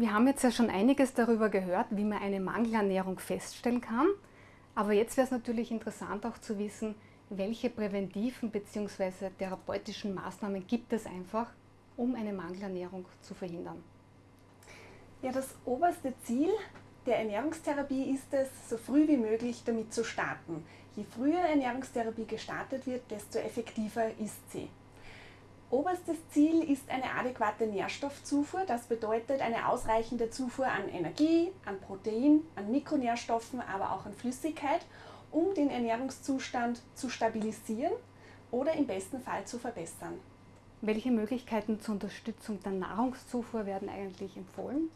Wir haben jetzt ja schon einiges darüber gehört, wie man eine Mangelernährung feststellen kann. Aber jetzt wäre es natürlich interessant auch zu wissen, welche präventiven bzw. therapeutischen Maßnahmen gibt es einfach, um eine Mangelernährung zu verhindern. Ja, das oberste Ziel der Ernährungstherapie ist es, so früh wie möglich damit zu starten. Je früher Ernährungstherapie gestartet wird, desto effektiver ist sie. Oberstes Ziel ist eine adäquate Nährstoffzufuhr. Das bedeutet eine ausreichende Zufuhr an Energie, an Protein, an Mikronährstoffen, aber auch an Flüssigkeit, um den Ernährungszustand zu stabilisieren oder im besten Fall zu verbessern. Welche Möglichkeiten zur Unterstützung der Nahrungszufuhr werden eigentlich empfohlen?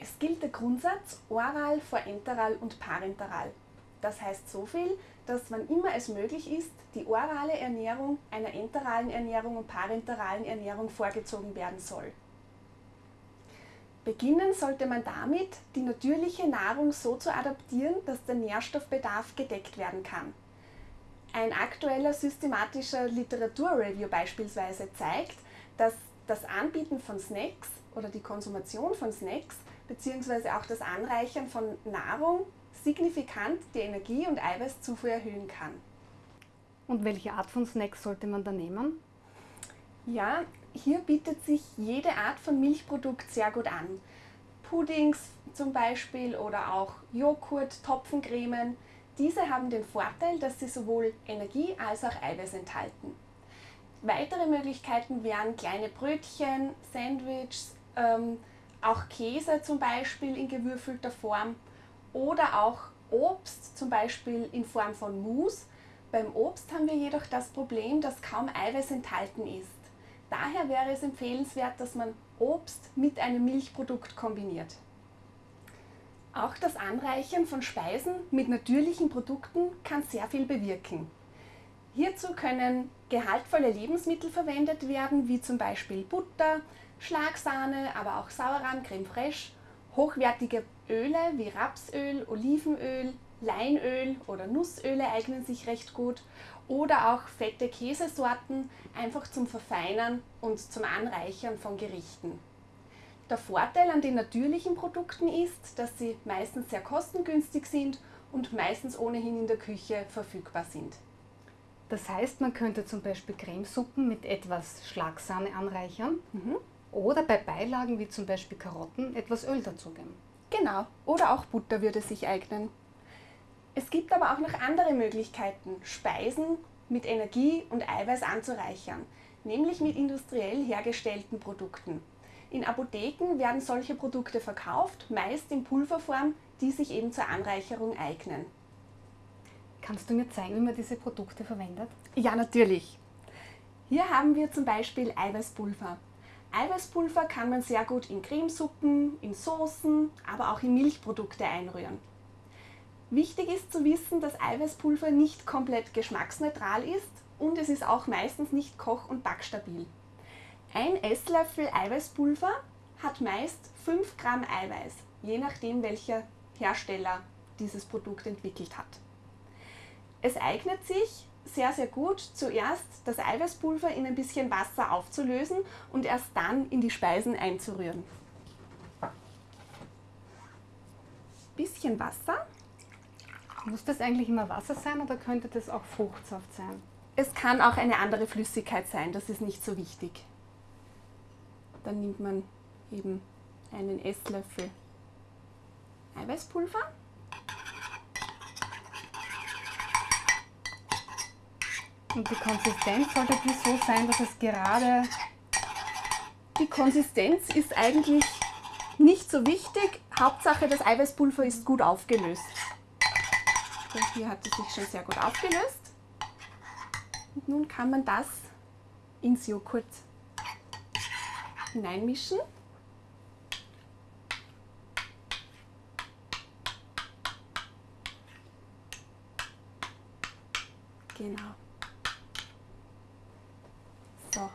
Es gilt der Grundsatz oral vor enteral und parenteral. Das heißt so viel, dass wann immer es möglich ist, die orale Ernährung einer enteralen Ernährung und parenteralen Ernährung vorgezogen werden soll. Beginnen sollte man damit, die natürliche Nahrung so zu adaptieren, dass der Nährstoffbedarf gedeckt werden kann. Ein aktueller systematischer Literaturreview beispielsweise zeigt, dass das Anbieten von Snacks oder die Konsumation von Snacks bzw. auch das Anreichern von Nahrung signifikant die Energie- und Eiweißzufuhr erhöhen kann. Und welche Art von Snacks sollte man da nehmen? Ja, hier bietet sich jede Art von Milchprodukt sehr gut an. Puddings zum Beispiel oder auch Joghurt, Topfencremen. Diese haben den Vorteil, dass sie sowohl Energie als auch Eiweiß enthalten. Weitere Möglichkeiten wären kleine Brötchen, Sandwiches, ähm, auch Käse zum Beispiel in gewürfelter Form oder auch Obst zum Beispiel in Form von Mousse. Beim Obst haben wir jedoch das Problem, dass kaum Eiweiß enthalten ist. Daher wäre es empfehlenswert, dass man Obst mit einem Milchprodukt kombiniert. Auch das Anreichern von Speisen mit natürlichen Produkten kann sehr viel bewirken. Hierzu können gehaltvolle Lebensmittel verwendet werden, wie zum Beispiel Butter, Schlagsahne, aber auch Sauerrahm, Creme fraiche, hochwertige Öle wie Rapsöl, Olivenöl, Leinöl oder Nussöle eignen sich recht gut oder auch fette Käsesorten einfach zum Verfeinern und zum Anreichern von Gerichten. Der Vorteil an den natürlichen Produkten ist, dass sie meistens sehr kostengünstig sind und meistens ohnehin in der Küche verfügbar sind. Das heißt, man könnte zum Beispiel Cremesuppen mit etwas Schlagsahne anreichern mhm. oder bei Beilagen wie zum Beispiel Karotten etwas Öl dazugeben. Genau, oder auch Butter würde sich eignen. Es gibt aber auch noch andere Möglichkeiten, Speisen mit Energie und Eiweiß anzureichern, nämlich mit industriell hergestellten Produkten. In Apotheken werden solche Produkte verkauft, meist in Pulverform, die sich eben zur Anreicherung eignen. Kannst du mir zeigen, wie man diese Produkte verwendet? Ja, natürlich. Hier haben wir zum Beispiel Eiweißpulver. Eiweißpulver kann man sehr gut in Cremesuppen, in Soßen, aber auch in Milchprodukte einrühren. Wichtig ist zu wissen, dass Eiweißpulver nicht komplett geschmacksneutral ist und es ist auch meistens nicht koch- und backstabil. Ein Esslöffel Eiweißpulver hat meist 5 Gramm Eiweiß, je nachdem welcher Hersteller dieses Produkt entwickelt hat. Es eignet sich sehr, sehr gut, zuerst das Eiweißpulver in ein bisschen Wasser aufzulösen und erst dann in die Speisen einzurühren. Bisschen Wasser muss das eigentlich immer Wasser sein oder könnte das auch Fruchtsaft sein? Es kann auch eine andere Flüssigkeit sein, das ist nicht so wichtig. Dann nimmt man eben einen Esslöffel Eiweißpulver. Und die Konsistenz sollte die so sein, dass es gerade... Die Konsistenz ist eigentlich nicht so wichtig. Hauptsache das Eiweißpulver ist gut aufgelöst. So, hier hat es sich schon sehr gut aufgelöst. Und nun kann man das ins Joghurt hineinmischen. Genau. So,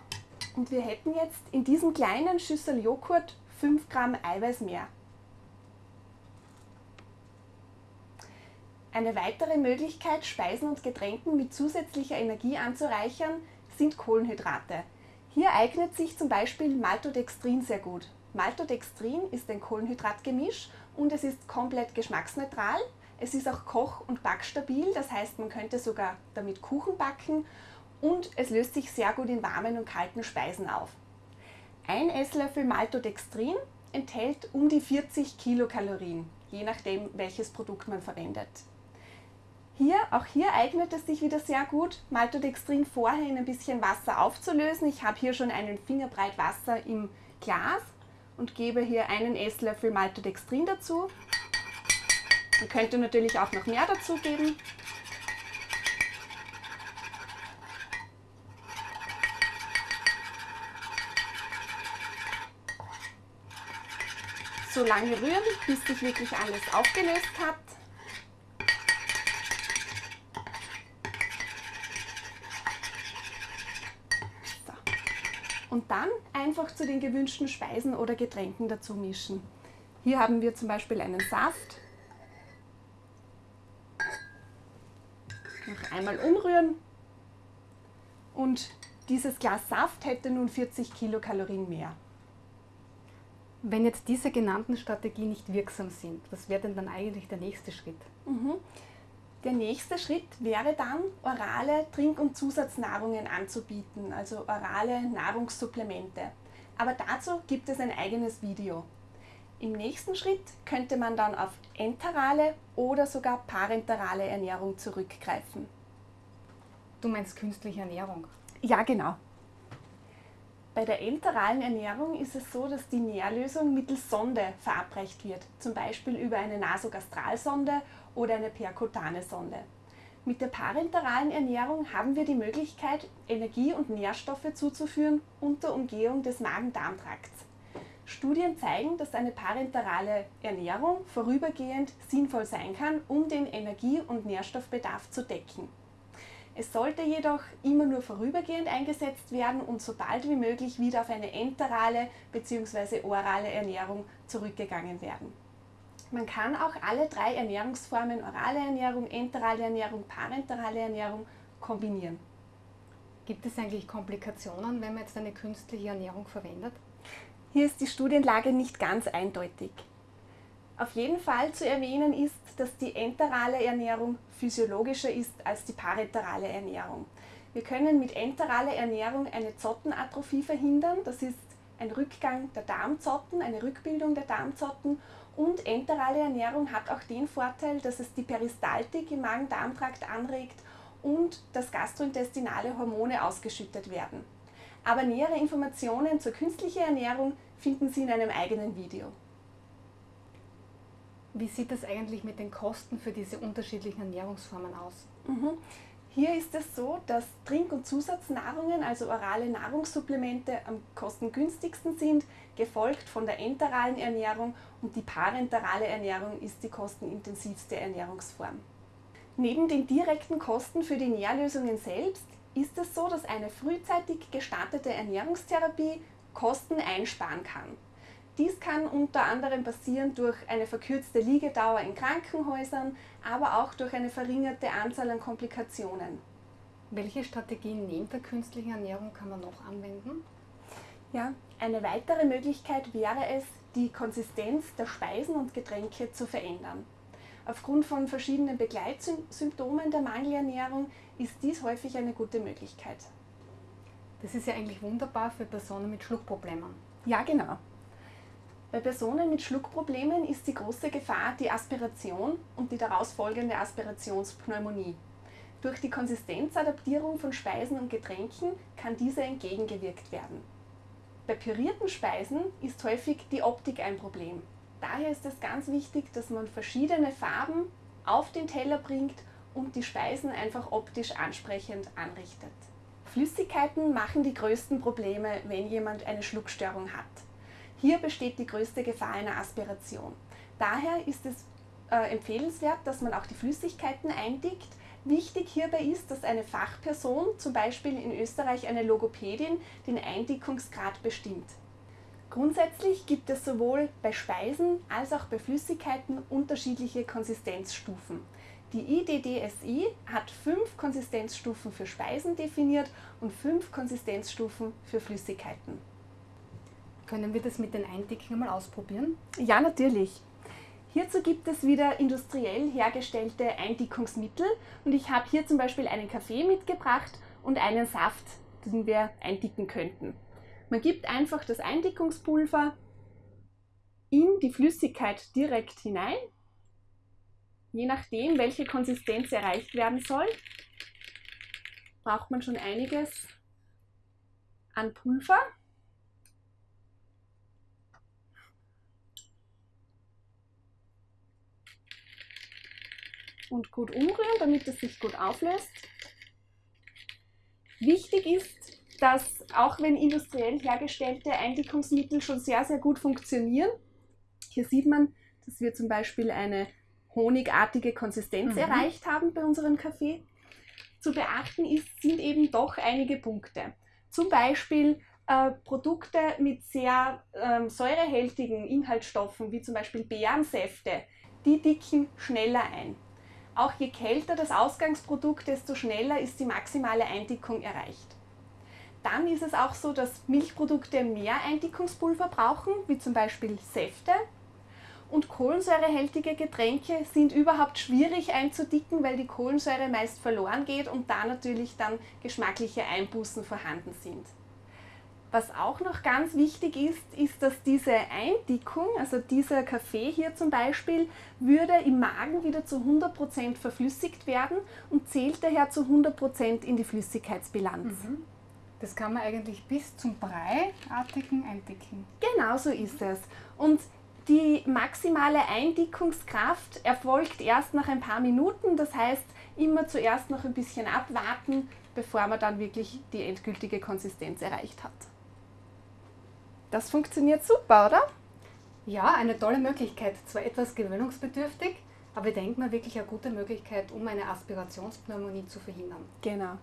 und wir hätten jetzt in diesem kleinen Schüssel Joghurt 5 Gramm Eiweiß mehr. Eine weitere Möglichkeit, Speisen und Getränken mit zusätzlicher Energie anzureichern, sind Kohlenhydrate. Hier eignet sich zum Beispiel Maltodextrin sehr gut. Maltodextrin ist ein Kohlenhydratgemisch und es ist komplett geschmacksneutral. Es ist auch koch- und backstabil, das heißt, man könnte sogar damit Kuchen backen und es löst sich sehr gut in warmen und kalten Speisen auf. Ein Esslöffel Maltodextrin enthält um die 40 Kilokalorien, je nachdem welches Produkt man verwendet. Hier, auch hier eignet es sich wieder sehr gut, Maltodextrin vorher in ein bisschen Wasser aufzulösen. Ich habe hier schon einen Fingerbreit Wasser im Glas und gebe hier einen Esslöffel Maltodextrin dazu. Man könnte natürlich auch noch mehr dazu geben. So lange rühren, bis sich wirklich alles aufgelöst hat. und dann einfach zu den gewünschten Speisen oder Getränken dazu mischen. Hier haben wir zum Beispiel einen Saft. Noch einmal umrühren. Und dieses Glas Saft hätte nun 40 Kilokalorien mehr. Wenn jetzt diese genannten Strategien nicht wirksam sind, was wäre denn dann eigentlich der nächste Schritt? Mhm. Der nächste Schritt wäre dann, orale Trink- und Zusatznahrungen anzubieten, also orale Nahrungssupplemente. Aber dazu gibt es ein eigenes Video. Im nächsten Schritt könnte man dann auf enterale oder sogar parenterale Ernährung zurückgreifen. Du meinst künstliche Ernährung? Ja, genau. Bei der enteralen Ernährung ist es so, dass die Nährlösung mittels Sonde verabreicht wird, zum Beispiel über eine Nasogastralsonde oder eine perkutane Sonde. Mit der parenteralen Ernährung haben wir die Möglichkeit, Energie und Nährstoffe zuzuführen unter Umgehung des Magen-Darm-Trakts. Studien zeigen, dass eine parenterale Ernährung vorübergehend sinnvoll sein kann, um den Energie- und Nährstoffbedarf zu decken. Es sollte jedoch immer nur vorübergehend eingesetzt werden und sobald wie möglich wieder auf eine enterale bzw. orale Ernährung zurückgegangen werden. Man kann auch alle drei Ernährungsformen, orale Ernährung, enterale Ernährung, parenterale Ernährung, kombinieren. Gibt es eigentlich Komplikationen, wenn man jetzt eine künstliche Ernährung verwendet? Hier ist die Studienlage nicht ganz eindeutig. Auf jeden Fall zu erwähnen ist, dass die enterale Ernährung physiologischer ist als die parenterale Ernährung. Wir können mit enteraler Ernährung eine Zottenatrophie verhindern, das ist ein Rückgang der Darmzotten, eine Rückbildung der Darmzotten und enterale Ernährung hat auch den Vorteil, dass es die Peristaltik im Magen-Darm-Trakt anregt und dass gastrointestinale Hormone ausgeschüttet werden. Aber nähere Informationen zur künstlichen Ernährung finden Sie in einem eigenen Video. Wie sieht es eigentlich mit den Kosten für diese unterschiedlichen Ernährungsformen aus? Mhm. Hier ist es so, dass Trink- und Zusatznahrungen, also orale Nahrungssupplemente, am kostengünstigsten sind, gefolgt von der enteralen Ernährung und die parenterale Ernährung ist die kostenintensivste Ernährungsform. Neben den direkten Kosten für die Nährlösungen selbst ist es so, dass eine frühzeitig gestartete Ernährungstherapie Kosten einsparen kann. Dies kann unter anderem passieren durch eine verkürzte Liegedauer in Krankenhäusern, aber auch durch eine verringerte Anzahl an Komplikationen. Welche Strategien neben der künstlichen Ernährung kann man noch anwenden? Ja, eine weitere Möglichkeit wäre es, die Konsistenz der Speisen und Getränke zu verändern. Aufgrund von verschiedenen Begleitsymptomen der Mangelernährung ist dies häufig eine gute Möglichkeit. Das ist ja eigentlich wunderbar für Personen mit Schluckproblemen. Ja, genau. Bei Personen mit Schluckproblemen ist die große Gefahr die Aspiration und die daraus folgende Aspirationspneumonie. Durch die Konsistenzadaptierung von Speisen und Getränken kann diese entgegengewirkt werden. Bei pürierten Speisen ist häufig die Optik ein Problem. Daher ist es ganz wichtig, dass man verschiedene Farben auf den Teller bringt und die Speisen einfach optisch ansprechend anrichtet. Flüssigkeiten machen die größten Probleme, wenn jemand eine Schluckstörung hat. Hier besteht die größte Gefahr einer Aspiration. Daher ist es äh, empfehlenswert, dass man auch die Flüssigkeiten eindickt. Wichtig hierbei ist, dass eine Fachperson, zum Beispiel in Österreich eine Logopädin, den Eindickungsgrad bestimmt. Grundsätzlich gibt es sowohl bei Speisen als auch bei Flüssigkeiten unterschiedliche Konsistenzstufen. Die IDDSI hat fünf Konsistenzstufen für Speisen definiert und fünf Konsistenzstufen für Flüssigkeiten. Können wir das mit den Eindickungen mal ausprobieren? Ja, natürlich. Hierzu gibt es wieder industriell hergestellte Eindickungsmittel und ich habe hier zum Beispiel einen Kaffee mitgebracht und einen Saft, den wir eindicken könnten. Man gibt einfach das Eindickungspulver in die Flüssigkeit direkt hinein, je nachdem, welche Konsistenz erreicht werden soll, braucht man schon einiges an Pulver. Und gut umrühren, damit es sich gut auflöst. Wichtig ist, dass auch wenn industriell hergestellte Eindickungsmittel schon sehr, sehr gut funktionieren, hier sieht man, dass wir zum Beispiel eine honigartige Konsistenz mhm. erreicht haben bei unserem Kaffee. Zu beachten ist, sind eben doch einige Punkte. Zum Beispiel äh, Produkte mit sehr ähm, säurehältigen Inhaltsstoffen, wie zum Beispiel Beerensäfte, die dicken schneller ein. Auch je kälter das Ausgangsprodukt, desto schneller ist die maximale Eindickung erreicht. Dann ist es auch so, dass Milchprodukte mehr Eindickungspulver brauchen, wie zum Beispiel Säfte. Und kohlensäurehältige Getränke sind überhaupt schwierig einzudicken, weil die Kohlensäure meist verloren geht und da natürlich dann geschmackliche Einbußen vorhanden sind. Was auch noch ganz wichtig ist, ist, dass diese Eindickung, also dieser Kaffee hier zum Beispiel, würde im Magen wieder zu 100% verflüssigt werden und zählt daher zu 100% in die Flüssigkeitsbilanz. Mhm. Das kann man eigentlich bis zum Breiartigen eindicken. Genau so ist es. Und die maximale Eindickungskraft erfolgt erst nach ein paar Minuten. Das heißt, immer zuerst noch ein bisschen abwarten, bevor man dann wirklich die endgültige Konsistenz erreicht hat. Das funktioniert super, oder? Ja, eine tolle Möglichkeit. Zwar etwas gewöhnungsbedürftig, aber ich denke mal wirklich eine gute Möglichkeit, um eine Aspirationspneumonie zu verhindern. Genau.